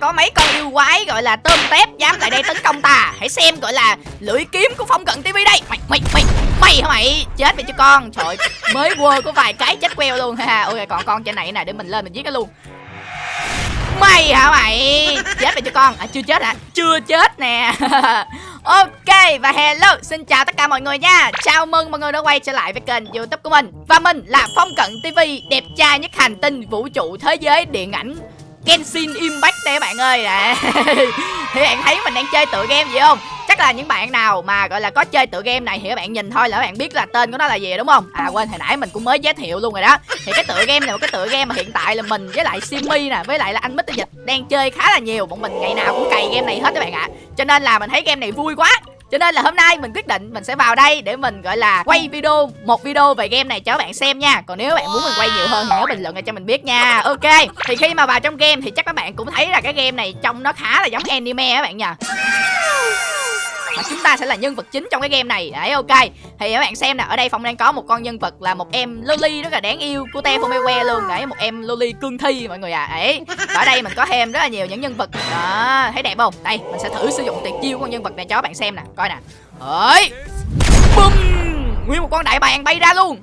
có mấy con yêu quái gọi là tôm tép dám lại đây tấn công ta. Hãy xem gọi là lưỡi kiếm của phong cận tv đây. Mày mày mày mày hả mày? Chết mày cho con. Trời mới quơ có vài cái chết queo luôn. Ha ok, còn con trên này nè, để mình lên mình giết nó luôn. Mày hả mày? Chết mày cho con. À chưa chết hả? Chưa chết nè. Ok, và hello, xin chào tất cả mọi người nha. Chào mừng mọi người đã quay trở lại với kênh youtube của mình. Và mình là phong cận tv đẹp trai nhất hành tinh vũ trụ thế giới điện ảnh Genshin Impact đây các bạn ơi. Nè thì bạn thấy mình đang chơi tựa game gì không? Chắc là những bạn nào mà, gọi là, có chơi tựa game này thì các bạn nhìn thôi là các bạn biết là tên của nó là gì đúng không? À quên, hồi nãy mình cũng mới giới thiệu luôn rồi đó. Thì cái tựa game này một cái tựa game mà hiện tại là mình với lại Simi nè, với lại là anh mít Dịch đang chơi khá là nhiều. Bọn mình ngày nào cũng cày game này hết các bạn ạ. Cho nên là mình thấy game này vui quá cho nên là hôm nay mình quyết định mình sẽ vào đây để mình, gọi là, quay video, một video về game này cho các bạn xem nha. Còn nếu bạn muốn mình quay nhiều hơn thì nhớ bình luận cho mình biết nha. Ok, thì khi mà vào trong game thì chắc các bạn cũng thấy là cái game này trông nó khá là giống anime các bạn nha mà chúng ta sẽ là nhân vật chính trong cái game này. Đấy, ok. Thì các bạn xem nè, ở đây phong đang có một con nhân vật là một em loli rất là đáng yêu của te que luôn. Đấy, một em loli cương thi mọi người à ấy ở đây mình có thêm rất là nhiều những nhân vật. Đó, thấy đẹp không? Đây, mình sẽ thử sử dụng tuyệt chiêu của con nhân vật này cho các bạn xem nè. Coi nè. Ấy bum nguyên một con đại bàng bay ra luôn.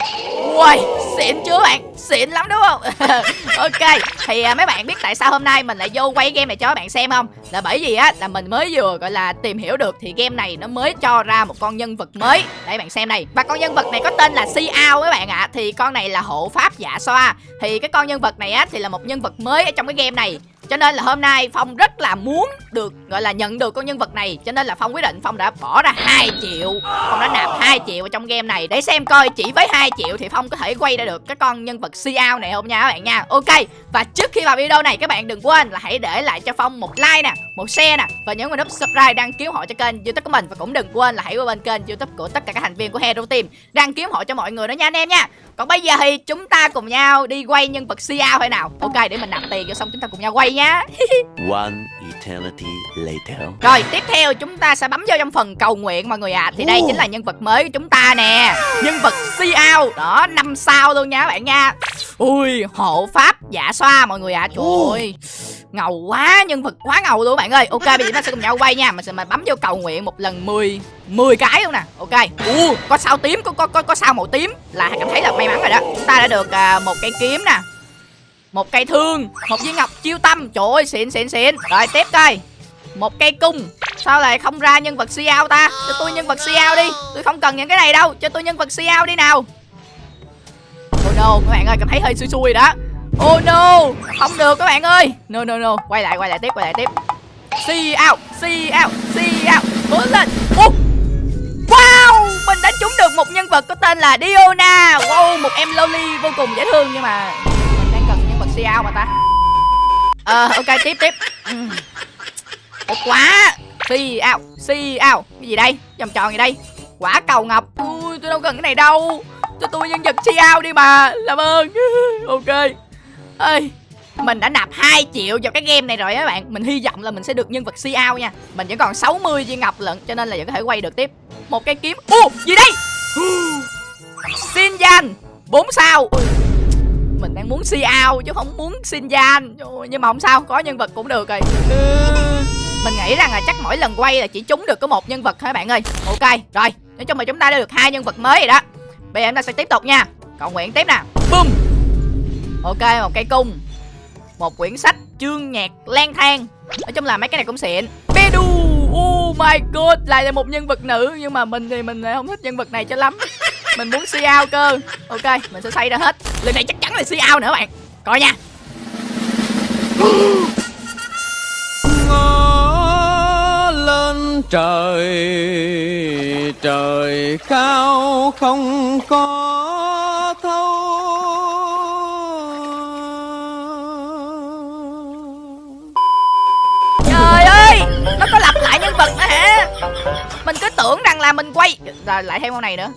Ui xịn chưa bạn? Xịn lắm đúng không? Ok thì à, mấy bạn biết tại sao hôm nay mình lại vô quay game này cho các bạn xem không? Là bởi vì á là mình mới vừa gọi là tìm hiểu được thì game này nó mới cho ra một con nhân vật mới. Để bạn xem này và con nhân vật này có tên là si ao các bạn ạ. À. thì con này là hộ pháp dạ xoa. Thì cái con nhân vật này á thì là một nhân vật mới ở trong cái game này cho nên là hôm nay Phong rất là muốn được, gọi là, nhận được con nhân vật này. Cho nên là Phong quyết định Phong đã bỏ ra 2 triệu. Phong đã nạp 2 triệu vào trong game này. Để xem coi chỉ với 2 triệu thì Phong có thể quay ra được cái con nhân vật Xiao này không nha các bạn nha. Ok, Và trước khi vào video này, các bạn đừng quên là hãy để lại cho Phong một like nè, Một share nè, Và nhấn vào nút subscribe đăng ký hộ cho kênh youtube của mình. Và cũng đừng quên là hãy qua bên kênh youtube của tất cả các thành viên của Hero Team Đăng ký hộ cho mọi người đó nha anh em nha. Còn bây giờ thì chúng ta cùng nhau đi quay nhân vật Xiao hay nào? Ok, để mình nạp tiền cho xong chúng ta cùng nhau quay nhá. One eternity later. Rồi tiếp theo chúng ta sẽ bấm vô trong phần cầu nguyện mọi người ạ. À. Thì đây chính là nhân vật mới của chúng ta nè. Nhân vật Xiao Đó năm sao luôn nha các bạn nha. Ui hộ pháp giả xoa mọi người ạ. À. Trời ơi ngầu quá nhân vật quá ngầu luôn các bạn ơi. Ok bây giờ chúng ta sẽ cùng nhau quay nha. Mình sẽ mà bấm vô cầu nguyện một lần 10 10 cái luôn nè. Ok. U có sao tím có có có có sao màu tím là cảm thấy là may mắn rồi đó. Chúng ta đã được uh, một cây kiếm nè một cây thương, một viên ngọc chiêu tâm. Trời ơi, xịn xịn xịn. Rồi, tiếp coi. Một cây cung. Sao lại không ra nhân vật Xiao ta? Cho tôi nhân vật Xiao đi. Tôi không cần những cái này đâu. Cho tôi nhân vật Xiao đi nào. Oh no, các bạn ơi, cảm thấy hơi xui xui đó. Oh no, Không được các bạn ơi. No no no. Quay lại quay lại tiếp, quay lại tiếp. See out See out See out Cố lên. Oh. Wow, Mình đã trúng được một nhân vật có tên là Diona. Wow, Một em loli vô cùng dễ thương Nhưng mà mình ao mà ta. Ờ ok, tiếp tiếp. Uhm. quá. Si ao Si ao Cái gì đây? Vòng tròn gì đây? Quả cầu ngọc. Ui, tôi đâu cần cái này đâu. Cho tôi nhân vật si ao đi mà, làm ơn. Ok. Ơi mình đã nạp 2 triệu vào cái game này rồi các bạn. Mình hy vọng là mình sẽ được nhân vật si ao nha. Mình vẫn còn 60 viên ngọc lận, Cho nên là vẫn có thể quay được tiếp. Một cây kiếm. Ô gì đây? Xin danh. 4 sao. Mình đang muốn si ao chứ không muốn xin gian Nhưng mà không sao, Có nhân vật cũng được rồi. Mình nghĩ rằng là chắc mỗi lần quay là chỉ trúng được có một nhân vật thôi bạn ơi. Ok, rồi. Nói chung là chúng ta đã được hai nhân vật mới rồi đó. Bây giờ chúng ta sẽ tiếp tục nha. Cầu nguyện tiếp nè. Bum Ok, một cây cung. Một quyển sách chương nhạc lang thang. Nói chung là mấy cái này cũng xịn. Pedu Oh my god, Lại là một nhân vật nữ. Nhưng mà mình thì mình không thích nhân vật này cho lắm. Mình muốn si ao cơ. Ok mình sẽ xây ra hết. Lần này chắc chắn là si ao nữa bạn. Coi nha. Ngó lên trời trời cao không có thấu. Nó có lặp lại nhân vật nữa hả? Mình cứ tưởng rằng là mình quay rồi lại thêm con này nữa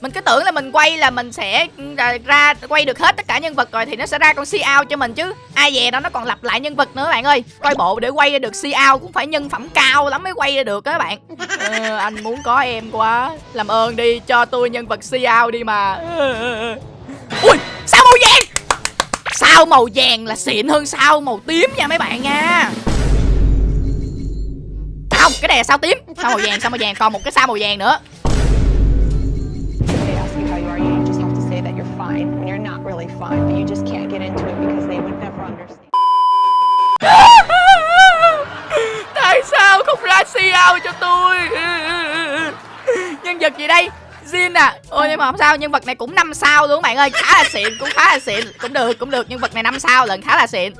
mình cứ tưởng là mình quay là mình sẽ ừ, ra quay được hết tất cả nhân vật rồi thì nó sẽ ra con si ao cho mình chứ. Ai về đó nó còn lặp lại nhân vật nữa bạn ơi. Coi bộ để quay ra được si ao cũng phải nhân phẩm cao lắm mới quay ra được các bạn. Ờ, anh muốn có em quá. Làm ơn đi cho tôi nhân vật si ao đi mà. Ui sao màu vàng? Sao màu vàng là xịn hơn sao màu tím nha mấy bạn nha. Không cái này là sao tím? Sao màu vàng sao màu vàng còn một cái sao màu vàng nữa. Ao cho tôi. Nhân vật gì đây? Jin à? Ôi, nhưng mà không sao, nhân vật này cũng 5 sao luôn, bạn ơi. Khá là xịn, cũng khá là xịn. Cũng được cũng được, nhân vật này 5 sao lần, khá là xịn.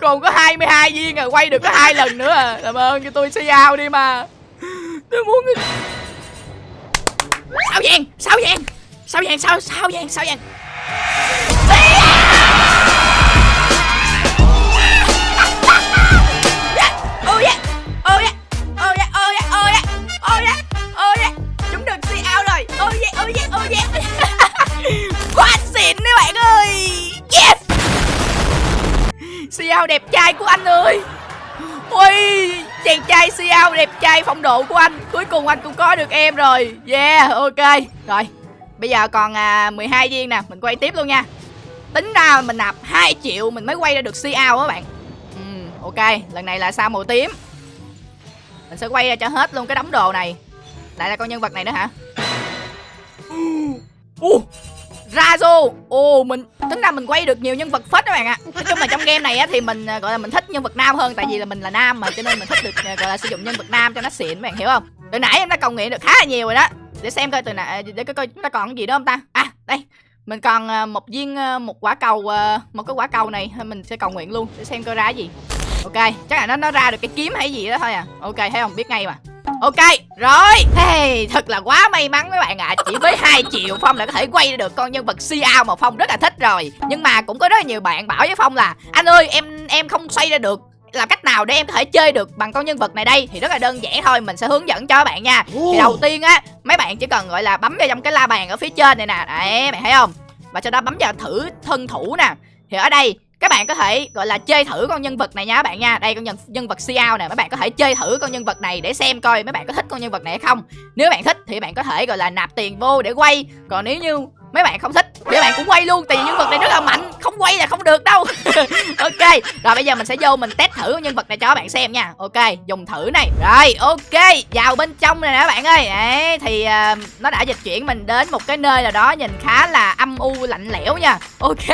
Còn có 22 viên à Quay được có hai lần nữa à. Làm ơn, cho tôi Xiao đi mà. Tôi muốn Sao vàng Sao vàng Sao vàng sao sao vàng sao vàng Chàng trai siêu đẹp trai phong độ của anh. Cuối cùng anh cũng có được em rồi. Yeah ok. Rồi Bây giờ còn à, 12 viên nè Mình quay tiếp luôn nha. Tính ra mình nạp 2 triệu Mình mới quay ra được siêu out á bạn. Ừ, Ok lần này là sao màu tím. Mình sẽ quay ra cho hết luôn cái đống đồ này. Lại là con nhân vật này nữa hả? Uh, Razo Ồ, mình, tính ra mình quay được nhiều nhân vật phết các bạn ạ. Nói chung là trong game này á thì mình à, gọi là mình thích nhân vật nam hơn, Tại vì là mình là nam mà, cho nên mình thích được à, gọi là sử dụng nhân vật nam cho nó xịn, các bạn hiểu không? Từ nãy em đã cầu nguyện được khá là nhiều rồi đó. Để xem coi từ nãy à, để coi chúng ta còn cái gì nữa không ta? À đây, mình còn một viên một quả cầu một cái quả cầu này mình sẽ cầu nguyện luôn, để xem coi ra cái gì. Ok, chắc là nó nó ra được cái kiếm hay gì đó thôi à. Ok, thấy không? Biết ngay mà ok rồi. Hey, thật là quá may mắn mấy bạn ạ. Chỉ với 2 triệu phong đã có thể quay được con nhân vật si ao mà phong rất là thích rồi. Nhưng mà cũng có rất là nhiều bạn bảo với phong là anh ơi em em không xoay ra được. Làm cách nào để em có thể chơi được bằng con nhân vật này đây? Thì rất là đơn giản thôi mình sẽ hướng dẫn cho các bạn nha. Thì đầu tiên á mấy bạn chỉ cần gọi là bấm vào trong cái la bàn ở phía trên này nè. Đấy bạn thấy không? Và sau đó bấm vào thử thân thủ nè. Thì ở đây các bạn có thể, gọi là chơi thử con nhân vật này nha các bạn nha. Đây, con nhân nhân vật Xiao nè. Mấy bạn có thể chơi thử con nhân vật này để xem coi mấy bạn có thích con nhân vật này hay không. Nếu bạn thích thì bạn có thể, gọi là, nạp tiền vô để quay. Còn nếu như mấy bạn không thích thì các bạn cũng quay luôn tại vì nhân vật này rất là mạnh. Không quay là không được đâu. Ok rồi bây giờ mình sẽ vô mình test thử nhân vật này cho các bạn xem nha. Ok dùng thử này. Rồi ok vào bên trong này nè các bạn ơi. Đấy thì uh, nó đã dịch chuyển mình đến một cái nơi nào đó nhìn khá là âm u lạnh lẽo nha. Ok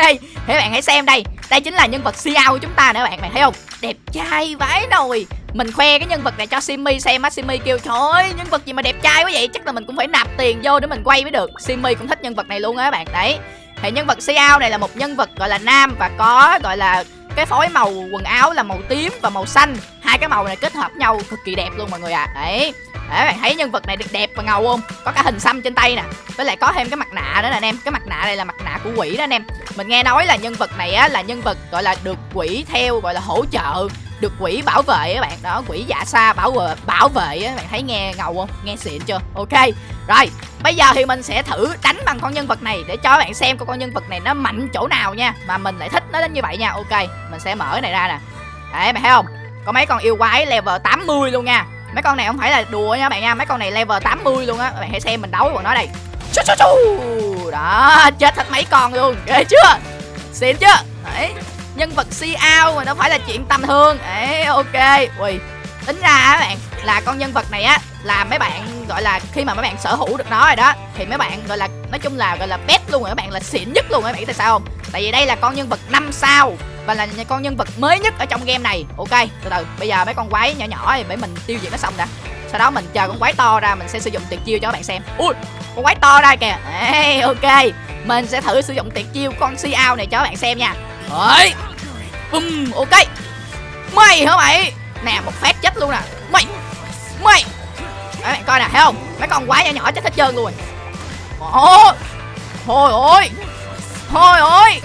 thế bạn hãy xem đây. Đây chính là nhân vật siêu của chúng ta nè các bạn bạn thấy không? Đẹp trai vãi nồi mình khoe cái nhân vật này cho Simi xem á, Simi kêu, trời ơi, nhân vật gì mà đẹp trai quá vậy? Chắc là mình cũng phải nạp tiền vô để mình quay mới được. Simi cũng thích nhân vật này luôn á các bạn. Đấy. Thì nhân vật Xiao này là một nhân vật gọi là nam và có gọi là cái phối màu quần áo là màu tím và màu xanh. Hai cái màu này kết hợp nhau cực kỳ đẹp luôn mọi người ạ. À. đấy để bạn thấy nhân vật này đẹp và ngầu không? Có cả hình xăm trên tay nè. Với lại có thêm cái mặt nạ nữa nè anh em. Cái mặt nạ này là mặt nạ của quỷ đó anh em. Mình nghe nói là nhân vật này á là nhân vật gọi là được quỷ theo gọi là hỗ trợ được quỷ bảo vệ á bạn. Đó, quỷ dạ xa bảo vệ bảo vệ á, bạn thấy nghe ngầu không? Nghe xịn chưa? Ok, rồi, bây giờ thì mình sẽ thử đánh bằng con nhân vật này để cho các bạn xem con nhân vật này nó mạnh chỗ nào nha. Mà mình lại thích nó đến như vậy nha. Ok, mình sẽ mở cái này ra nè. Đấy mày thấy không? Có mấy con yêu quái level 80 luôn nha. Mấy con này không phải là đùa nha bạn nha. Mấy con này level 80 luôn á. Bạn hãy xem mình đấu với bọn nó đây. Chú chú chú. Đó, chết hết mấy con luôn. Ghê chưa? Xịn chưa? Đấy nhân vật si mà nó phải là chuyện tầm thường. Đấy ok. Ui tính ra á bạn là con nhân vật này á là mấy bạn gọi là khi mà mấy bạn sở hữu được nó rồi đó thì mấy bạn gọi là nói chung là gọi là best luôn rồi các bạn là xịn nhất luôn các bạn tại sao không? Tại vì đây là con nhân vật 5 sao và là con nhân vật mới nhất ở trong game này. Ok từ từ bây giờ mấy con quái nhỏ nhỏ thì để mình tiêu diệt nó xong đã. Sau đó mình chờ con quái to ra mình sẽ sử dụng tuyệt chiêu cho các bạn xem. Ui con quái to ra kìa. Ê, ok mình sẽ thử sử dụng tuyệt chiêu con si ao này cho các bạn xem nha. Đấy. Bum, ok. Mày hả mày? Nè một phát chết luôn nè. Mày mày. Các bạn coi nè thấy không? Mấy con quái nhỏ nhỏ chết hết trơn luôn. Ôi thôi ôi thôi ôi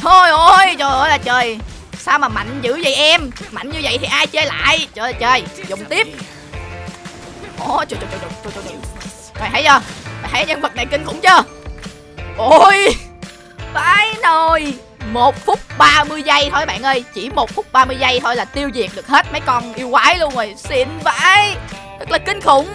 thôi ôi trời ơi là trời. Sao mà mạnh dữ vậy em? Mạnh như vậy thì ai chơi lại? Trời ơi trời. Dùng tiếp. Ôi trời trời trời trời trời, trời. mày thấy chưa? Mày thấy nhân vật này kinh khủng chưa? Ôi vãi nồi một phút 30 giây thôi bạn ơi. Chỉ một phút 30 giây thôi là tiêu diệt được hết mấy con yêu quái luôn rồi. Xịn vãi. Thật là kinh khủng.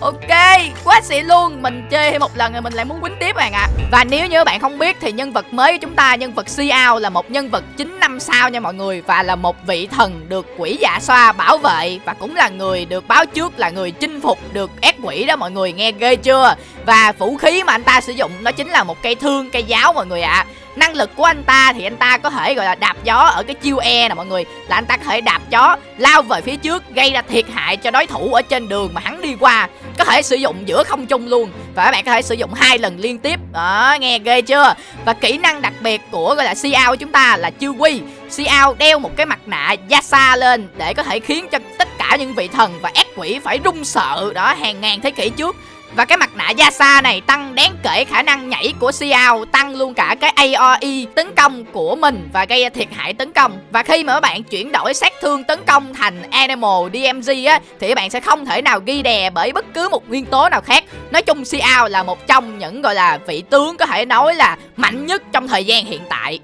Ok, quá xịn luôn. Mình chơi thêm một lần rồi mình lại muốn quýnh tiếp bạn ạ. Và nếu như bạn không biết thì nhân vật mới của chúng ta Nhân vật Xiao là một nhân vật 9 năm sao nha mọi người. Và là một vị thần được quỷ dạ xoa bảo vệ Và cũng là người được báo trước là người chinh phục được ác quỷ đó mọi người nghe ghê chưa? Và vũ khí mà anh ta sử dụng nó chính là một cây thương, cây giáo mọi người ạ. Năng lực của anh ta thì anh ta có thể gọi là đạp gió ở cái chiêu E nè mọi người. Là anh ta có thể đạp gió lao về phía trước gây ra thiệt hại cho đối thủ ở trên đường mà hắn đi qua. Có thể sử dụng giữa không trung luôn. Và các bạn có thể sử dụng hai lần liên tiếp. Đó nghe ghê chưa? Và kỹ năng đặc biệt của gọi là Xiao của chúng ta là chiêu quy. Xiao đeo một cái mặt nạ Yasa lên để có thể khiến cho tất cả những vị thần và ác quỷ phải run sợ. Đó, hàng ngàn thế kỷ trước. Và cái mặt nạ Yasa này tăng đáng kể khả năng nhảy của Xiao, Tăng luôn cả cái AOE tấn công của mình Và gây thiệt hại tấn công. Và khi mà các bạn chuyển đổi sát thương tấn công thành Animal DMG á, Thì các bạn sẽ không thể nào ghi đè bởi bất cứ một nguyên tố nào khác. Nói chung, Xiao là một trong những, gọi là, vị tướng có thể nói là mạnh nhất trong thời gian hiện tại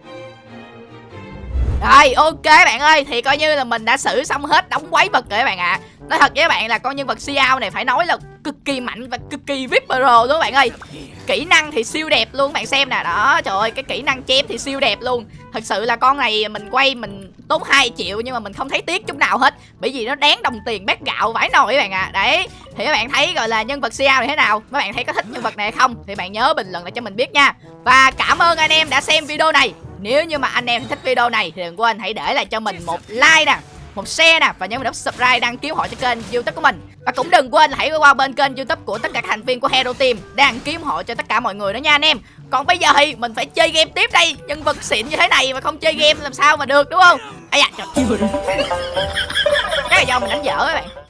rồi, ok bạn ơi, Thì coi như là mình đã xử xong hết đóng quái vật rồi các bạn ạ. À. Nói thật với các bạn là con nhân vật Xiao này phải nói là cực kỳ mạnh và cực kỳ VIP Pro luôn các bạn ơi. Kỹ năng thì siêu đẹp luôn bạn xem nè. Đó, trời ơi, cái kỹ năng chém thì siêu đẹp luôn. Thật sự là con này mình quay mình tốn 2 triệu Nhưng mà mình không thấy tiếc chút nào hết. Bởi vì nó đáng đồng tiền bát gạo vải nồi các bạn ạ. À. Đấy, thì các bạn thấy gọi là nhân vật Xiao này thế nào? Các bạn thấy có thích nhân vật này hay không? Thì bạn nhớ bình luận lại cho mình biết nha. Và cảm ơn anh em đã xem video này nếu như mà anh em thích video này thì đừng quên hãy để lại cho mình một like nè, một share nè và nhớ nút subscribe đăng ký hội cho kênh youtube của mình. Và cũng đừng quên hãy qua bên kênh youtube của tất cả các thành viên của hero team đăng ký hội cho tất cả mọi người đó nha anh em. Còn bây giờ thì mình phải chơi game tiếp đây, nhân vật xịn như thế này mà không chơi game làm sao mà được, đúng không? Ai da, trời. Cái này do mình đánh dở các bạn.